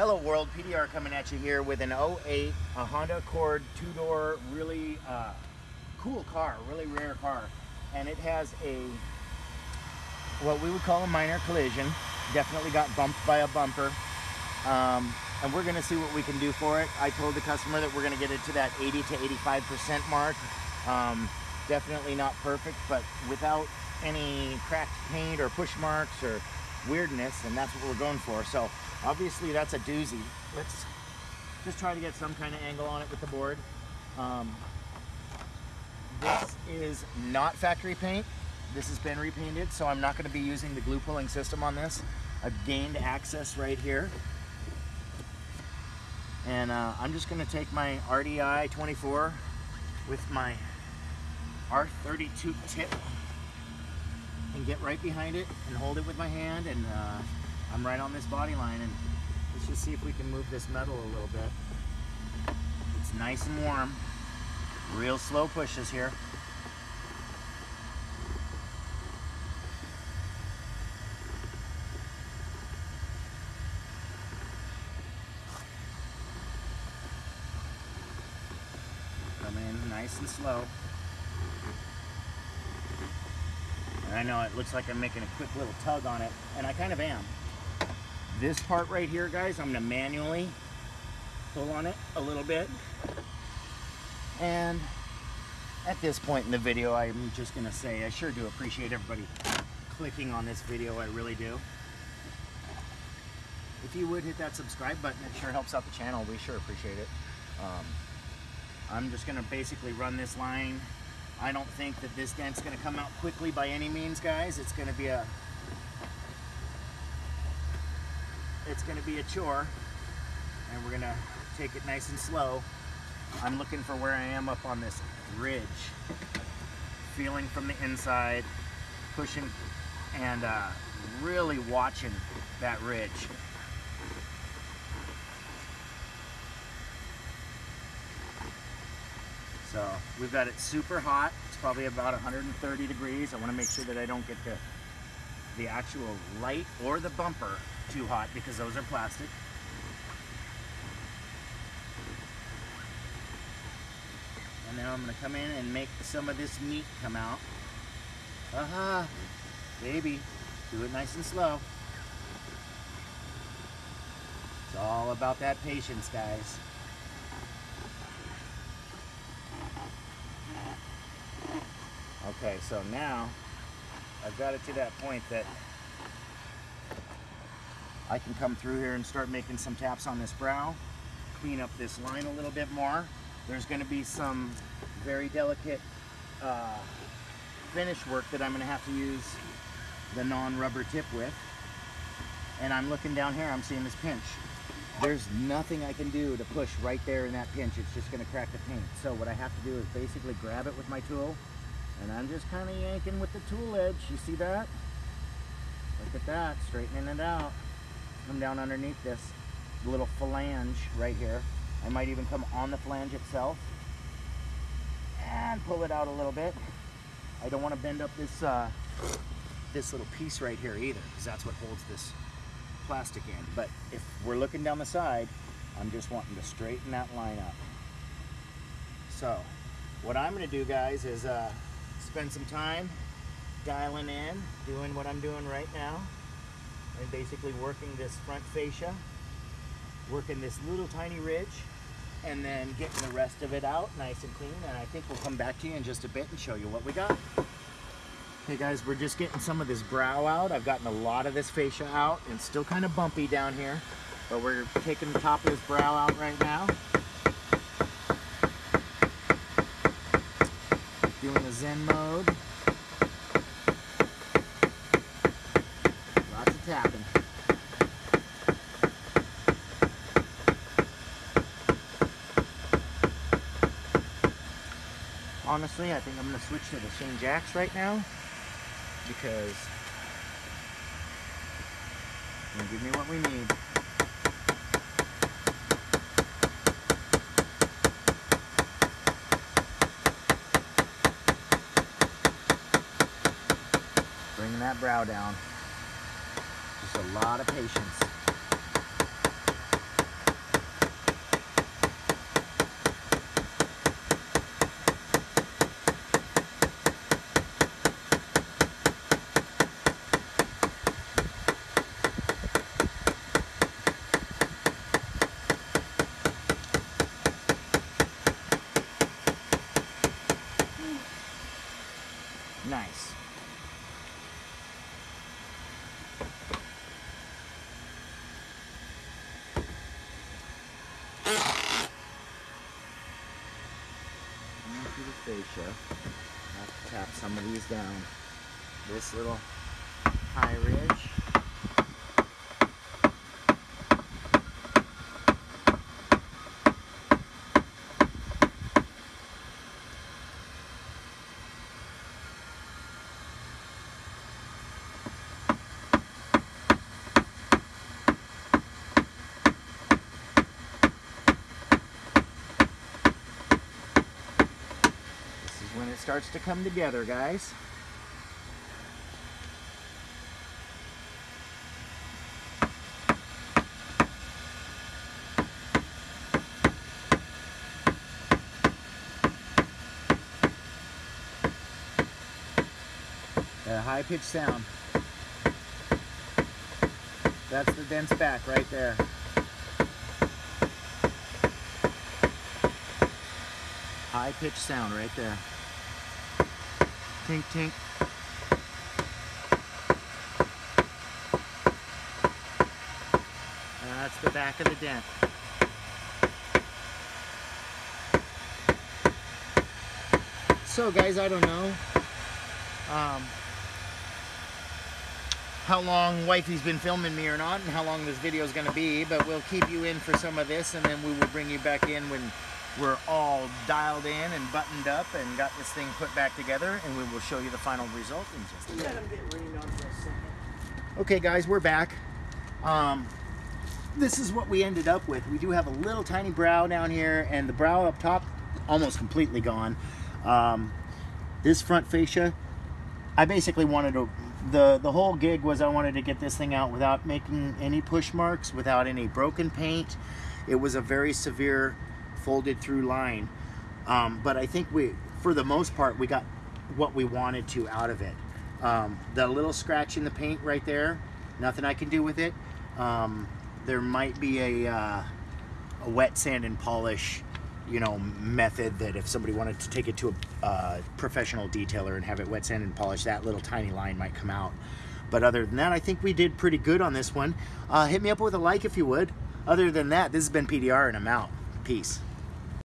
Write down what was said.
Hello world, PDR coming at you here with an 08, a Honda Accord two-door, really uh, cool car, really rare car. And it has a, what we would call a minor collision. Definitely got bumped by a bumper. Um, and we're gonna see what we can do for it. I told the customer that we're gonna get it to that 80 to 85% mark. Um, definitely not perfect, but without any cracked paint or push marks or weirdness, and that's what we're going for. So obviously that's a doozy. Let's just try to get some kind of angle on it with the board. Um, this is not factory paint. This has been repainted, so I'm not gonna be using the glue pulling system on this. I've gained access right here. And uh, I'm just gonna take my RDI 24 with my R32 tip and get right behind it and hold it with my hand and uh, I'm right on this body line and let's just see if we can move this metal a little bit. It's nice and warm. Real slow pushes here. Come in nice and slow. And I know it looks like I'm making a quick little tug on it, and I kind of am. This part right here, guys, I'm gonna manually pull on it a little bit. And at this point in the video, I'm just gonna say, I sure do appreciate everybody clicking on this video, I really do. If you would hit that subscribe button, it sure helps out the channel. We sure appreciate it. Um, I'm just gonna basically run this line. I don't think that this dent's gonna come out quickly by any means, guys. It's gonna be a, it's gonna be a chore and we're gonna take it nice and slow. I'm looking for where I am up on this ridge. Feeling from the inside, pushing and uh, really watching that ridge. So we've got it super hot. It's probably about 130 degrees. I want to make sure that I don't get the, the actual light or the bumper too hot because those are plastic. And now I'm going to come in and make some of this meat come out. Aha, uh -huh. baby, do it nice and slow. It's all about that patience, guys. Okay, so now I've got it to that point that I can come through here and start making some taps on this brow, clean up this line a little bit more. There's going to be some very delicate uh, finish work that I'm going to have to use the non-rubber tip with. And I'm looking down here, I'm seeing this pinch. There's nothing I can do to push right there in that pinch. It's just going to crack the paint. So what I have to do is basically grab it with my tool and I'm just kind of yanking with the tool edge. You see that? Look at that, straightening it out. Come down underneath this little flange right here. I might even come on the flange itself and pull it out a little bit. I don't want to bend up this uh, this little piece right here either because that's what holds this plastic in. But if we're looking down the side, I'm just wanting to straighten that line up. So what I'm going to do guys is uh, spend some time dialing in, doing what I'm doing right now, and basically working this front fascia, working this little tiny ridge, and then getting the rest of it out nice and clean. And I think we'll come back to you in just a bit and show you what we got. Hey guys, we're just getting some of this brow out. I've gotten a lot of this fascia out. and still kind of bumpy down here, but we're taking the top of this brow out right now. doing a Zen mode. Lots of tapping. Honestly, I think I'm going to switch to the Shane Jacks right now because give me what we need. Bringing that brow down. Just a lot of patience. nice. fascia. Have to tap some of these down. This little high ridge. When it starts to come together, guys. A high pitched sound. That's the dense back right there. High pitched sound right there. Tink tink. That's the back of the dent. So guys, I don't know um, how long wifey's been filming me or not and how long this video is going to be, but we'll keep you in for some of this and then we will bring you back in when we're all dialed in and buttoned up and got this thing put back together and we will show you the final result in just a minute. Let him get rained on for a second. Okay guys, we're back. Um, this is what we ended up with. We do have a little tiny brow down here and the brow up top almost completely gone. Um, this front fascia, I basically wanted to, the, the whole gig was I wanted to get this thing out without making any push marks, without any broken paint. It was a very severe folded through line. Um, but I think we, for the most part, we got what we wanted to out of it. Um, the little scratch in the paint right there, nothing I can do with it. Um, there might be a, uh, a wet sand and polish, you know, method that if somebody wanted to take it to a uh, professional detailer and have it wet sand and polish, that little tiny line might come out. But other than that, I think we did pretty good on this one. Uh, hit me up with a like if you would. Other than that, this has been PDR and I'm out. Peace.